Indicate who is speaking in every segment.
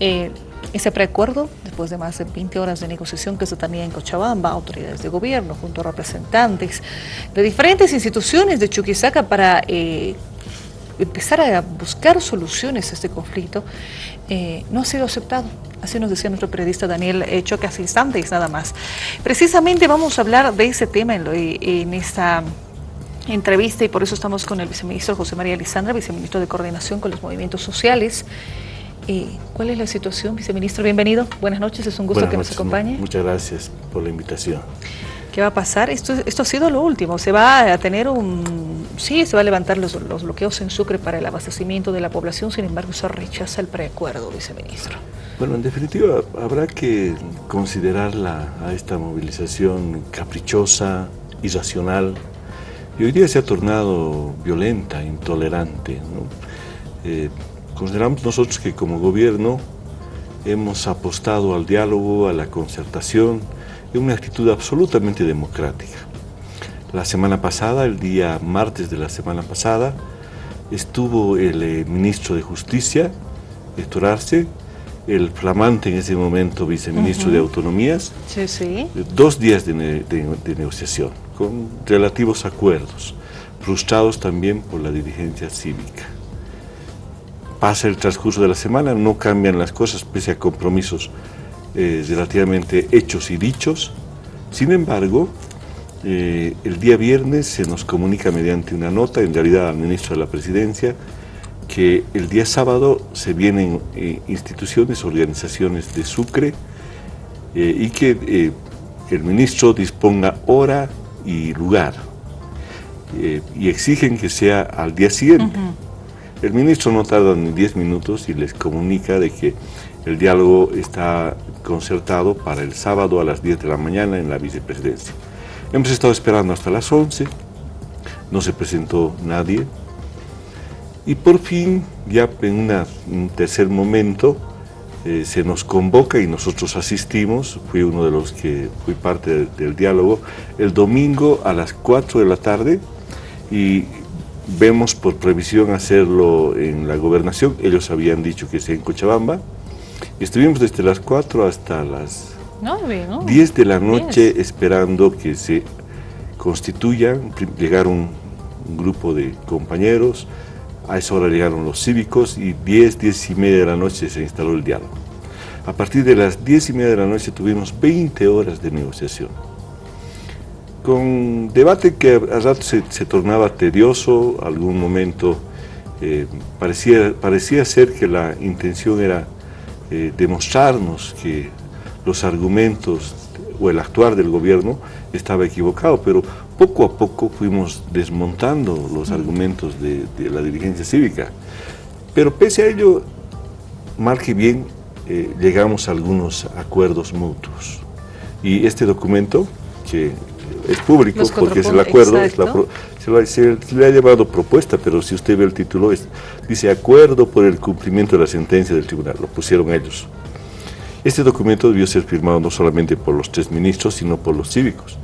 Speaker 1: eh, ese preacuerdo, después de más de 20 horas de negociación que se tenía en Cochabamba, autoridades de gobierno junto a representantes de diferentes instituciones de Chuquisaca para eh, empezar a buscar soluciones a este conflicto, eh, no ha sido aceptado. Así nos decía nuestro periodista Daniel Choque hace instantes nada más. Precisamente vamos a hablar de ese tema en, en esta entrevista y por eso estamos con el viceministro José María Lisandra, viceministro de Coordinación con los Movimientos Sociales. Eh, ¿Cuál es la situación, viceministro? Bienvenido. Buenas noches, es un gusto que nos acompañe.
Speaker 2: Muchas gracias por la invitación.
Speaker 1: ¿Qué va a pasar? Esto, esto ha sido lo último. Se va a tener un... Sí, se va a levantar los, los bloqueos en Sucre para el abastecimiento de la población, sin embargo, se rechaza el preacuerdo, viceministro.
Speaker 2: Bueno, en definitiva, habrá que considerarla a esta movilización caprichosa, irracional, y hoy día se ha tornado violenta, intolerante. ¿no? Eh, consideramos nosotros que como gobierno hemos apostado al diálogo, a la concertación, en una actitud absolutamente democrática. La semana pasada, el día martes de la semana pasada, estuvo el eh, ministro de Justicia, Héctor Arce, el flamante en ese momento viceministro de Autonomías,
Speaker 1: sí, sí.
Speaker 2: dos días de, de negociación, con relativos acuerdos, frustrados también por la dirigencia cívica pasa el transcurso de la semana, no cambian las cosas pese a compromisos eh, relativamente hechos y dichos. Sin embargo, eh, el día viernes se nos comunica mediante una nota, en realidad al ministro de la Presidencia, que el día sábado se vienen eh, instituciones, organizaciones de Sucre y que el ministro disponga hora y lugar y exigen que sea al día siguiente. El ministro no tarda ni 10 minutos y les comunica de que el diálogo está concertado para el sábado a las 10 de la mañana en la vicepresidencia. Hemos estado esperando hasta las 11, no se presentó nadie y por fin, ya en un tercer momento, eh, se nos convoca y nosotros asistimos, fui uno de los que fui parte del, diálogo, el domingo a las 4 de la tarde y Vemos por previsión hacerlo en la gobernación, ellos habían dicho que sea en Cochabamba. Estuvimos desde las 4 hasta las 10 de la noche esperando que se constituyan, llegaron un grupo de compañeros, a esa hora llegaron los cívicos y 10, 10 y media de la noche se instaló el diálogo. A partir de las 10 y media de la noche tuvimos 20 horas de negociación con debate que a rato se, tornaba tedioso, algún momento eh, parecía, parecía ser que la intención era eh, demostrarnos que los argumentos o el actuar del gobierno estaba equivocado, pero poco a poco fuimos desmontando los argumentos de, la dirigencia cívica. Pero pese a ello, mal que bien, eh, llegamos a algunos acuerdos mutuos. Y este documento, que es público porque es el acuerdo, se, le ha llamado propuesta, pero si usted ve el título, es, dice acuerdo por el cumplimiento de la sentencia del tribunal, lo pusieron ellos. Este documento debió ser firmado no solamente por los tres ministros, sino por los cívicos.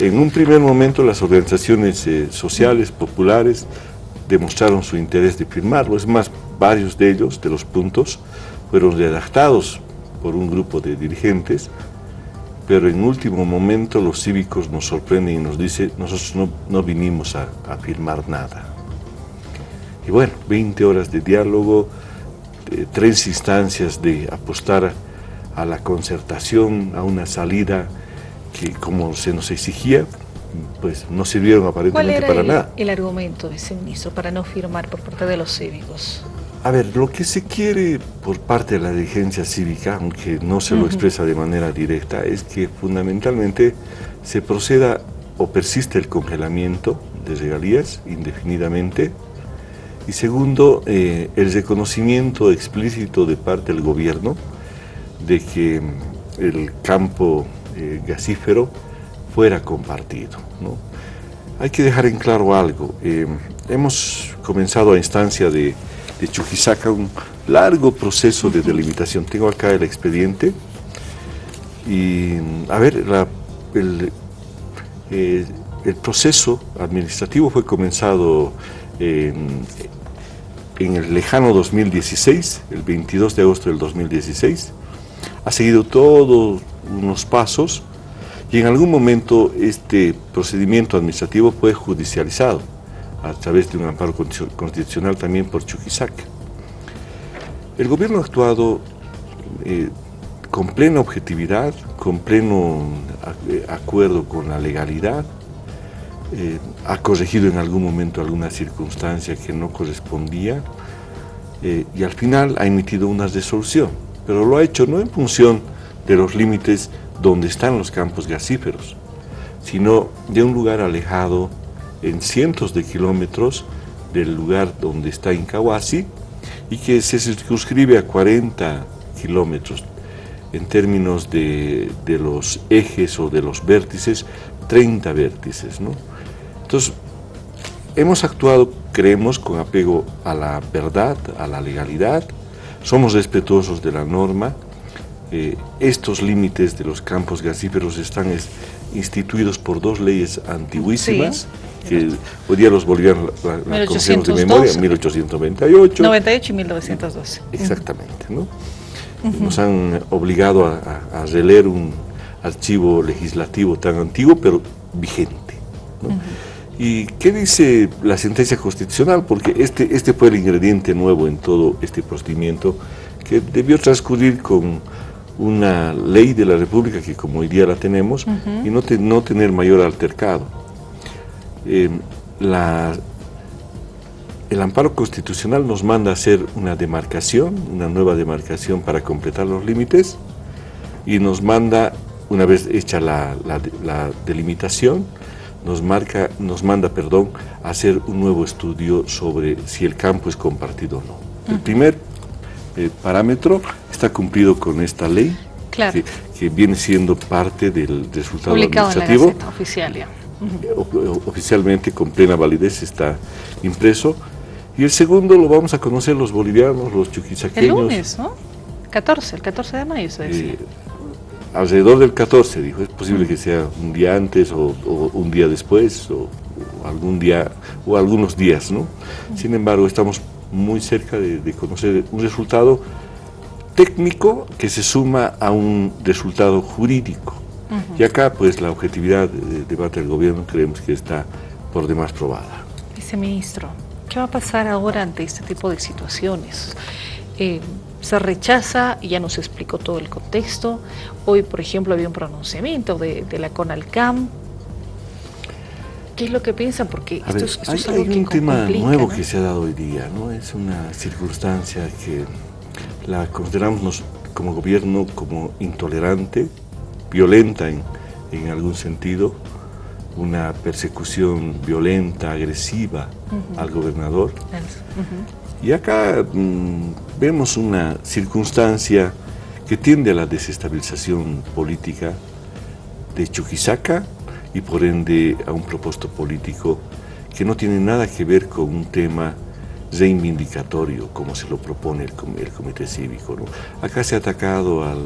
Speaker 2: En un primer momento las organizaciones eh, sociales, populares, demostraron su interés de firmarlo, es más, varios de ellos, de los puntos, fueron redactados por un grupo de dirigentes pero en último momento los cívicos nos sorprenden y nos dicen, nosotros no, no vinimos a, firmar nada. Y bueno, 20 horas de diálogo, tres instancias de apostar a la concertación, a una salida que como se nos exigía, pues no sirvieron aparentemente para nada.
Speaker 1: el argumento, viceministro, para no firmar por parte de los cívicos?
Speaker 2: A ver, lo que se quiere por parte de la dirigencia cívica, aunque no se lo expresa de manera directa, es que fundamentalmente se proceda o persiste el congelamiento de regalías indefinidamente y segundo, eh, el reconocimiento explícito de parte del gobierno de que mm, el campo eh, gasífero fuera compartido. Hay que dejar en claro algo, eh, hemos comenzado a instancia de de Chuquisaca, un largo proceso de delimitación. Tengo acá el expediente. Y, a ver, eh, el, proceso administrativo fue comenzado en en el lejano 2016, el 22 de agosto del 2016, ha seguido todos unos pasos y en algún momento este procedimiento administrativo fue judicializado a través de un amparo constitucional también por Chuquisaca. El gobierno ha actuado eh, con plena objetividad, con pleno eh, acuerdo con la legalidad, eh, ha corregido en algún momento alguna circunstancia que no correspondía y al final ha emitido una resolución, pero lo ha hecho no en función de los límites donde están los campos gasíferos, sino de un lugar alejado en cientos de kilómetros del lugar donde está Incahuasi y que se circunscribe a 40 kilómetros en términos de, los ejes o de los vértices, 30 vértices. ¿no? Entonces, hemos actuado, creemos, con apego a la verdad, a la legalidad, somos respetuosos de la norma, eh, estos límites de los campos gasíferos están instituidos por dos leyes antiguísimas, que hoy día los bolivianos la, de memoria, 1898.
Speaker 1: 98 y 1912.
Speaker 2: Exactamente, ¿no? Nos han obligado a, releer un archivo legislativo tan antiguo, pero vigente. ¿Y qué dice la sentencia constitucional? Porque este, este fue el ingrediente nuevo en todo este procedimiento que debió transcurrir con una ley de la República que como hoy día la tenemos y no, no tener mayor altercado. Eh, la, el amparo constitucional nos manda a hacer una demarcación, una nueva demarcación para completar los límites y nos manda, una vez hecha la, delimitación, nos, marca, nos manda perdón, a hacer un nuevo estudio sobre si el campo es compartido o no. El primer eh, parámetro está cumplido con esta ley, que, viene siendo parte del resultado administrativo.
Speaker 1: oficial ya.
Speaker 2: Oficialmente, con plena validez, está impreso y el segundo lo vamos a conocer los bolivianos, los chuquisaqueños.
Speaker 1: El lunes, ¿no? 14, el 14 de mayo se decía. Eh,
Speaker 2: alrededor del 14, dijo, es posible que sea un día antes o, un día después o, algún día o algunos días, ¿no? Sin embargo, estamos muy cerca de, conocer un resultado técnico que se suma a un resultado jurídico. Y acá, pues, la objetividad del debate del gobierno creemos que está por demás probada.
Speaker 1: Viceministro, ¿Qué va a pasar ahora ante este tipo de situaciones? Eh, se rechaza, y ya nos explicó todo el contexto. Hoy, por ejemplo, había un pronunciamiento de, la CONALCAM. ¿Qué es lo que piensan? Porque
Speaker 2: esto, es, esto hay, un tema nuevo que se ha dado hoy día, ¿no? Es una circunstancia que la consideramos como gobierno como intolerante, violenta en, en algún sentido, una persecución violenta, agresiva al gobernador. Y acá mm, vemos una circunstancia que tiende a la desestabilización política de Chuquisaca y por ende a un propósito político que no tiene nada que ver con un tema reivindicatorio como se lo propone el, Comité Cívico. Acá se ha atacado al,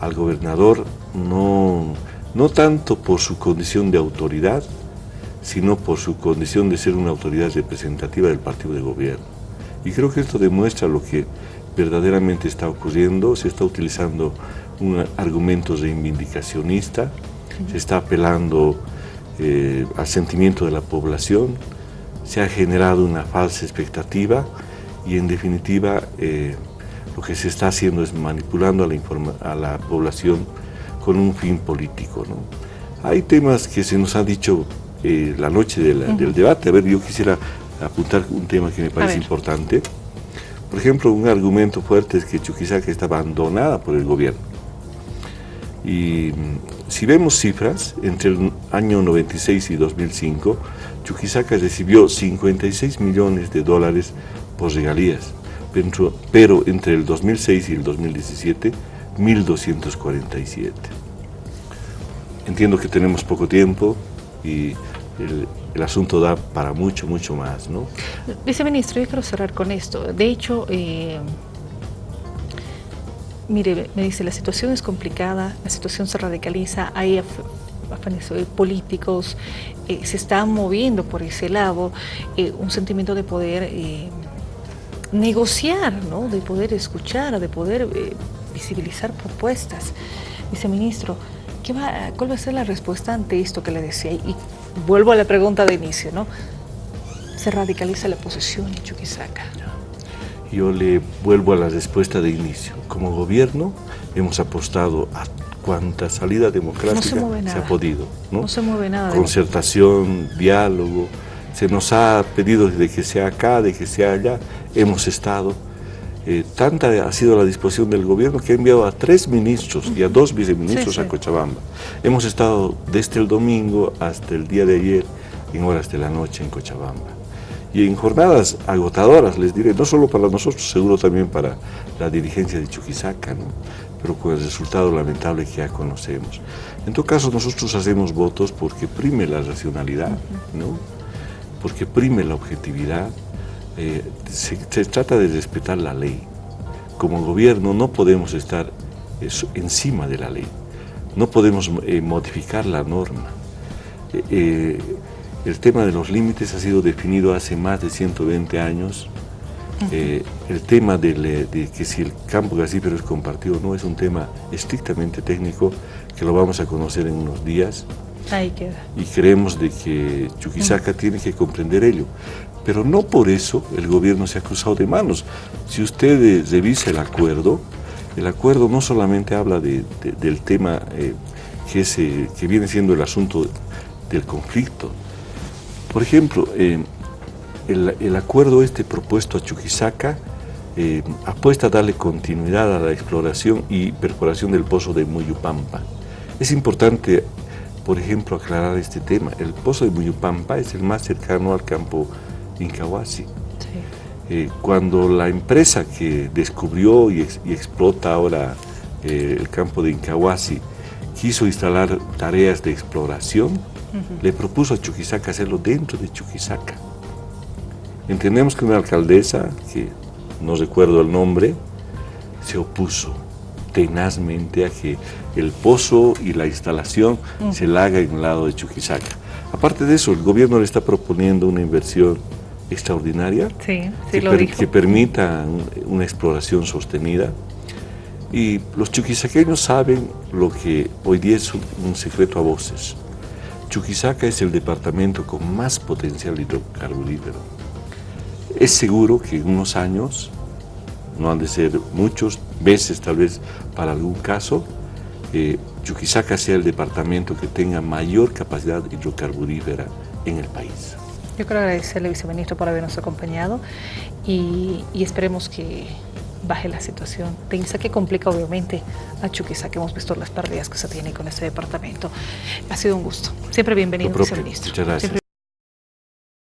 Speaker 2: al gobernador no no tanto por su condición de autoridad, sino por su condición de ser una autoridad representativa del partido de gobierno. Y creo que esto demuestra lo que verdaderamente está ocurriendo, se está utilizando un argumento reivindicacionista, se está apelando eh, al sentimiento de la población, se ha generado una falsa expectativa y en definitiva eh, lo que se está haciendo es manipulando a la, a la población con un fin político. ¿no? Hay temas que se nos han dicho eh, la noche del debate. A ver, yo quisiera apuntar un tema que me parece importante. Por ejemplo, un argumento fuerte es que Chuquisaca está abandonada por el gobierno. Y mm, si vemos cifras, entre el año 96 y 2005, Chuquisaca recibió 56 millones de dólares por regalías, pero, entre el 2006 y el 2017 1247. Entiendo que tenemos poco tiempo y el, asunto da para mucho, mucho más, ¿no?
Speaker 1: Viceministro, yo quiero cerrar con esto. De hecho, eh, mire, me dice, la situación es complicada, la situación se radicaliza, hay políticos, eh, se están moviendo por ese lado, eh, un sentimiento de poder negociar, ¿no? de poder escuchar, de poder eh, visibilizar propuestas. Viceministro, ¿qué va, ¿cuál va a ser la respuesta ante esto que le decía? Y vuelvo a la pregunta de inicio, ¿no? Se radicaliza la posición en Chuquisaca.
Speaker 2: Yo le vuelvo a la respuesta de inicio. Como gobierno hemos apostado a cuanta salida democrática se, ha podido.
Speaker 1: ¿no? se mueve nada.
Speaker 2: Concertación, diálogo, se nos ha pedido de que sea acá, de que sea allá, hemos estado. Eh, tanta ha sido la disposición del gobierno que ha enviado a tres ministros y a dos viceministros a Cochabamba. Hemos estado desde el domingo hasta el día de ayer en horas de la noche en Cochabamba y en jornadas agotadoras, les diré, no solo para nosotros, seguro también para la dirigencia de Chuquisaca, ¿no? pero con el resultado lamentable que ya conocemos. En todo caso, nosotros hacemos votos porque prime la racionalidad, ¿no? porque prime la objetividad, eh, se, trata de respetar la ley. Como gobierno no podemos estar encima de la ley, no podemos eh, modificar la norma. Eh, el tema de los límites ha sido definido hace más de 120 años. Eh, el tema de, que si el campo gasífero es compartido no es un tema estrictamente técnico que lo vamos a conocer en unos días.
Speaker 1: Ahí queda.
Speaker 2: Y creemos de que Chuquisaca tiene que comprender ello. Pero no por eso el gobierno se ha cruzado de manos. Si usted eh, revisa el acuerdo, el acuerdo no solamente habla del tema eh, que, que viene siendo el asunto del conflicto, por ejemplo, eh, el, acuerdo este propuesto a Chuquisaca eh, apuesta a darle continuidad a la exploración y perforación del pozo de Muyupampa. Es importante, por ejemplo, aclarar este tema. El pozo de Muyupampa es el más cercano al campo Incahuasi. Eh, cuando la empresa que descubrió y, explota ahora el campo de Incahuasi quiso instalar tareas de exploración, le propuso a Chuquisaca hacerlo dentro de Chuquisaca. Entendemos que una alcaldesa, que no recuerdo el nombre, se opuso tenazmente a que el pozo y la instalación se la haga en el lado de Chuquisaca. Aparte de eso, el gobierno le está proponiendo una inversión extraordinaria que, permita una exploración sostenida. Y los chuquisaqueños saben lo que hoy día es un secreto a voces. Chuquisaca es el departamento con más potencial hidrocarburífero. Es seguro que en unos años, no han de ser muchos, veces tal vez para algún caso, eh, Chuquisaca sea el departamento que tenga mayor capacidad hidrocarburífera en el país.
Speaker 1: Yo quiero agradecerle, viceministro, por habernos acompañado y esperemos que baje la situación tensa que complica obviamente a Chuquisaca. Hemos visto las pérdidas que se tienen con este departamento. Ha sido un gusto. Siempre bienvenido, viceministro.
Speaker 2: Muchas gracias.